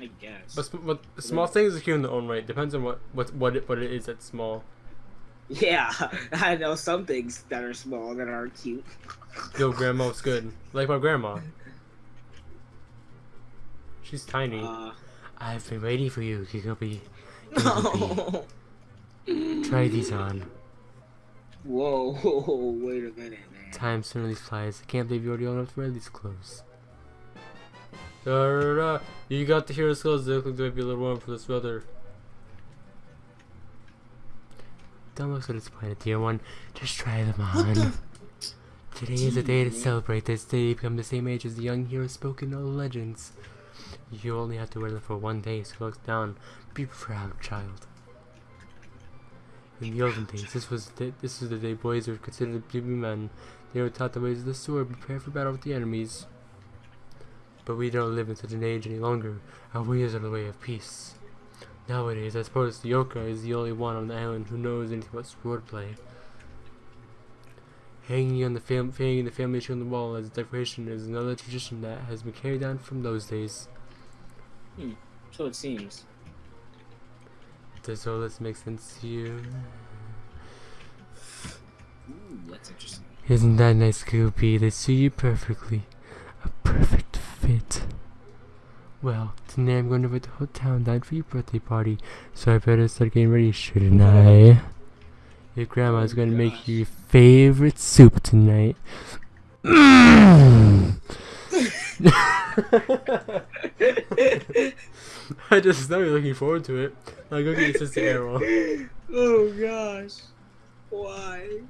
I guess. But, but small things are cute in their own right. Depends on what what what it, what it is that's small. Yeah, I know some things that are small that are cute. Yo, grandma's good. Like my grandma. She's tiny. Uh, I've been waiting for you, Kikopi. Kikopi. Try these on. Whoa, whoa wait a minute, man. Time certainly flies. I can't believe you already own enough to wear these clothes. Da, da, da. You got the hero skills. They look like they might be a little warm for this weather. Don't look so disappointed, dear one. Just try them on. Today is a day to celebrate. This day you become the same age as the young hero spoken in all legends. You only have to wear them for one day, so look down. Be proud, child. In the olden days, this was the, this was the day boys were considered to be men. They were taught the ways of the sword, prepare for battle with the enemies. But we don't live in such an age any longer. Our ways are the way of peace. Nowadays, I suppose the Yoka is the only one on the island who knows anything about swordplay. Hanging on the fam- hanging the family tree on the wall as a decoration is another tradition that has been carried down from those days. Hmm, so it seems. Does all this make sense to you? Ooh, that's interesting. Isn't that nice, Goopy? They suit you perfectly. A perfect Well, today I'm going to the whole town down for your birthday party, so I better start getting ready, shouldn't I? Your grandma's Oh, going to make you your favorite soup tonight. Mm. I just know you're looking forward to it. I'll go get your sister Aryll. oh gosh. Why?